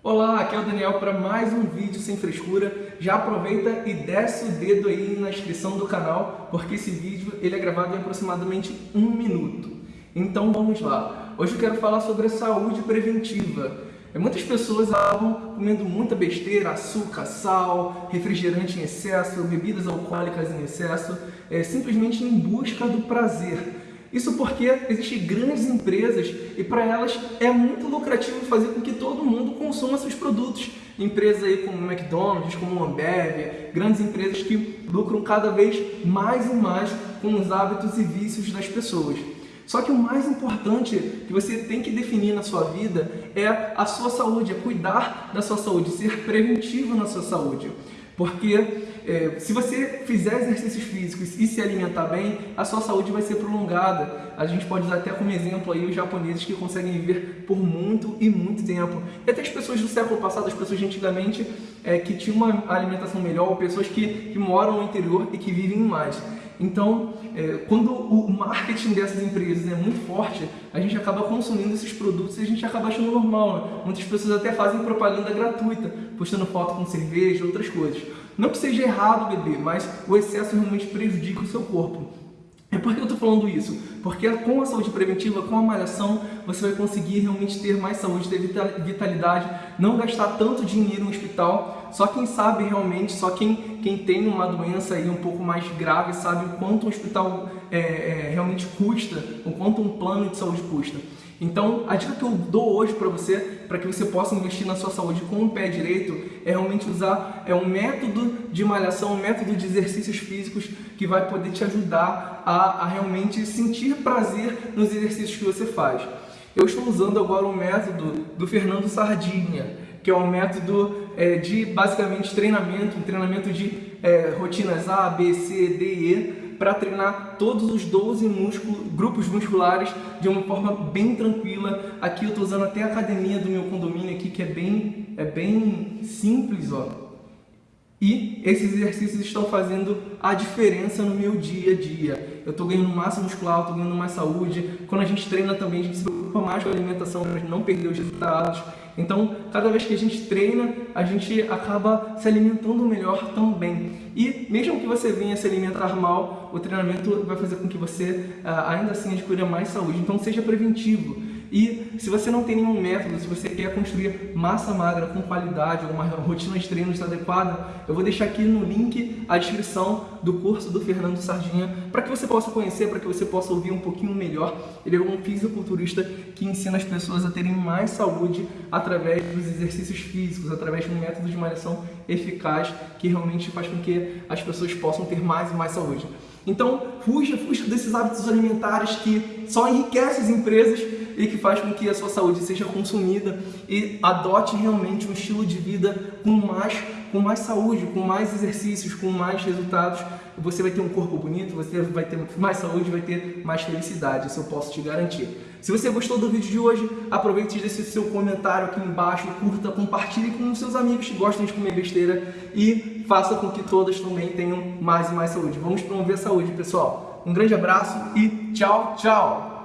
Olá, aqui é o Daniel para mais um vídeo sem frescura. Já aproveita e desce o dedo aí na inscrição do canal, porque esse vídeo ele é gravado em aproximadamente um minuto. Então vamos lá. Hoje eu quero falar sobre a saúde preventiva. É, muitas pessoas acabam comendo muita besteira, açúcar, sal, refrigerante em excesso, bebidas alcoólicas em excesso, é, simplesmente em busca do prazer. Isso porque existem grandes empresas e para elas é muito lucrativo fazer com que todo mundo consuma seus produtos. Empresas aí como McDonald's, como Ambev, grandes empresas que lucram cada vez mais e mais com os hábitos e vícios das pessoas. Só que o mais importante que você tem que definir na sua vida é a sua saúde, é cuidar da sua saúde, ser preventivo na sua saúde. Porque é, se você fizer exercícios físicos e se alimentar bem, a sua saúde vai ser prolongada. A gente pode usar até como exemplo aí os japoneses que conseguem viver por muito e muito tempo. E até as pessoas do século passado, as pessoas de antigamente é, que tinham uma alimentação melhor, ou pessoas que, que moram no interior e que vivem mais. Então, é, quando o marketing dessas empresas é muito forte, a gente acaba consumindo esses produtos e a gente acaba achando normal. Né? Muitas pessoas até fazem propaganda gratuita, postando foto com cerveja e outras coisas. Não que seja errado beber, mas o excesso realmente prejudica o seu corpo. É por que eu estou falando isso? Porque com a saúde preventiva, com a malhação, você vai conseguir realmente ter mais saúde, ter vitalidade, não gastar tanto dinheiro no hospital. Só quem sabe realmente, só quem, quem tem uma doença aí um pouco mais grave sabe o quanto um hospital é, é, realmente custa, o quanto um plano de saúde custa. Então, a dica que eu dou hoje para você, para que você possa investir na sua saúde com o pé direito, é realmente usar é um método de malhação, um método de exercícios físicos que vai poder te ajudar a, a realmente sentir prazer nos exercícios que você faz. Eu estou usando agora o método do Fernando Sardinha, que é um método é, de basicamente treinamento, um treinamento de é, rotinas A, B, C, D e E, para treinar todos os 12 músculos, grupos musculares de uma forma bem tranquila. Aqui eu estou usando até a academia do meu condomínio aqui, que é bem, é bem simples, ó. E esses exercícios estão fazendo a diferença no meu dia a dia. Eu estou ganhando massa muscular, estou ganhando mais saúde. Quando a gente treina também, a gente se preocupa mais com a alimentação para não perder os resultados. Então, cada vez que a gente treina, a gente acaba se alimentando melhor também. E mesmo que você venha se alimentar mal, o treinamento vai fazer com que você ah, ainda assim adquira mais saúde. Então, seja preventivo. E se você não tem nenhum método, se você quer construir massa magra com qualidade, uma rotina de treinos adequada, eu vou deixar aqui no link a descrição do curso do Fernando Sardinha para que você possa conhecer, para que você possa ouvir um pouquinho melhor. Ele é um fisiculturista que ensina as pessoas a terem mais saúde através dos exercícios físicos, através de um método de malhação eficaz que realmente faz com que as pessoas possam ter mais e mais saúde. Então, fuja, fuja desses hábitos alimentares que só enriquecem as empresas e que faz com que a sua saúde seja consumida e adote realmente um estilo de vida com mais, com mais saúde, com mais exercícios, com mais resultados. Você vai ter um corpo bonito, você vai ter mais saúde, vai ter mais felicidade, isso eu posso te garantir. Se você gostou do vídeo de hoje, aproveite e deixe seu comentário aqui embaixo, curta, compartilhe com seus amigos que gostam de comer besteira e faça com que todas também tenham mais e mais saúde. Vamos promover a saúde, pessoal. Um grande abraço e tchau, tchau!